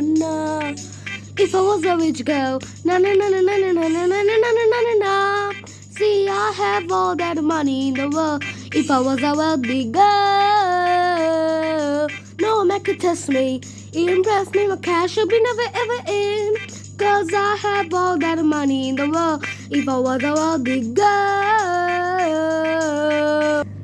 na If I was a rich girl, na na na na na na na na na na na na na See, I have all that money in the world. If I was a wealthy girl, no man could test me. Impress me, my cash will be never ever in. Cause I have all that money in the world. If I was a wealthy girl.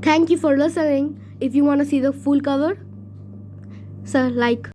Thank you for listening. If you want to see the full cover, sir, like.